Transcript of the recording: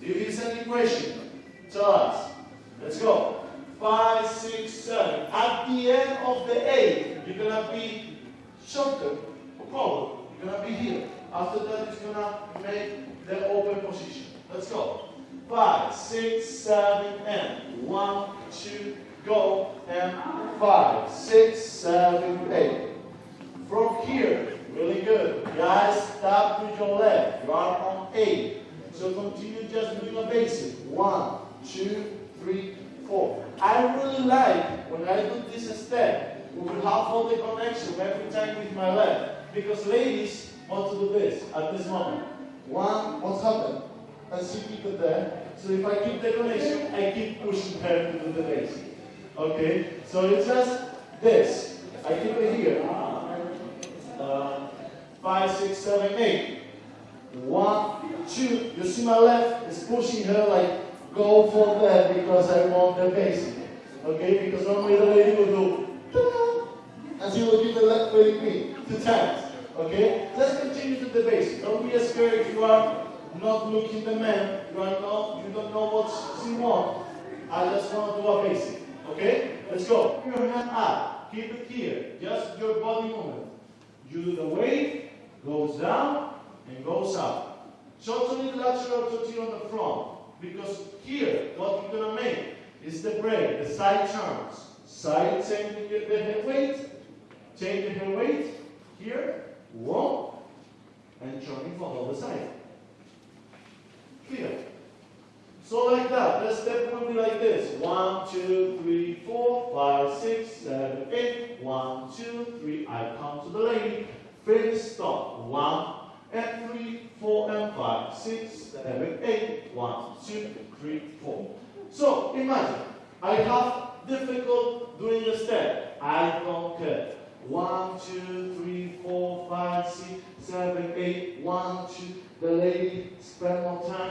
If there's any question, tell us. Let's go. Five, six, seven. At the end of the eight, you're gonna be shorter, forward. You're gonna be here. After that, it's gonna make the open position. Let's go. Five, six, seven, and one, two, go, and five, six, seven, eight. From here, really good. Guys, start with your left. You are on eight. So continue just doing a basic. One, two, three, four. I really like when I do this step, we will have all the connection every time with my left. Because ladies want to do this at this moment. One, what's happened? And she keep it there. So if I keep the connection, I keep pushing her to do the basic. Okay? So it's just this. I keep it here. Uh, five, six, seven, eight. One, two. You see my left is pushing her like go for that because I want the basic. Okay? Because normally the lady will do and she will give the left leg me two times. Okay? Let's continue to the basic. Don't be scared if you are not looking the man. You are not you don't know what she wants. I just want to do a basic. Okay? Let's go. Your hand up. Keep it here. Just your body movement. You do the weight, goes down, and goes up. Totally lateral tortilla on the front. Because here, what you're gonna make is the break, the side turns. Side changing the head weight, change the head weight, here, one, and turning for the other side. Clear? So like that, the step will be like this. One, two, three, four, five, six, seven, eight. One, two, three. I come to the lady. Finish, stop. One, and three, four, and five, six, seven, eight. One, two, three, four. So imagine, I have difficult doing the step. I don't care. One, two, three, four, five, six, seven, eight. One, two. The lady spend more time,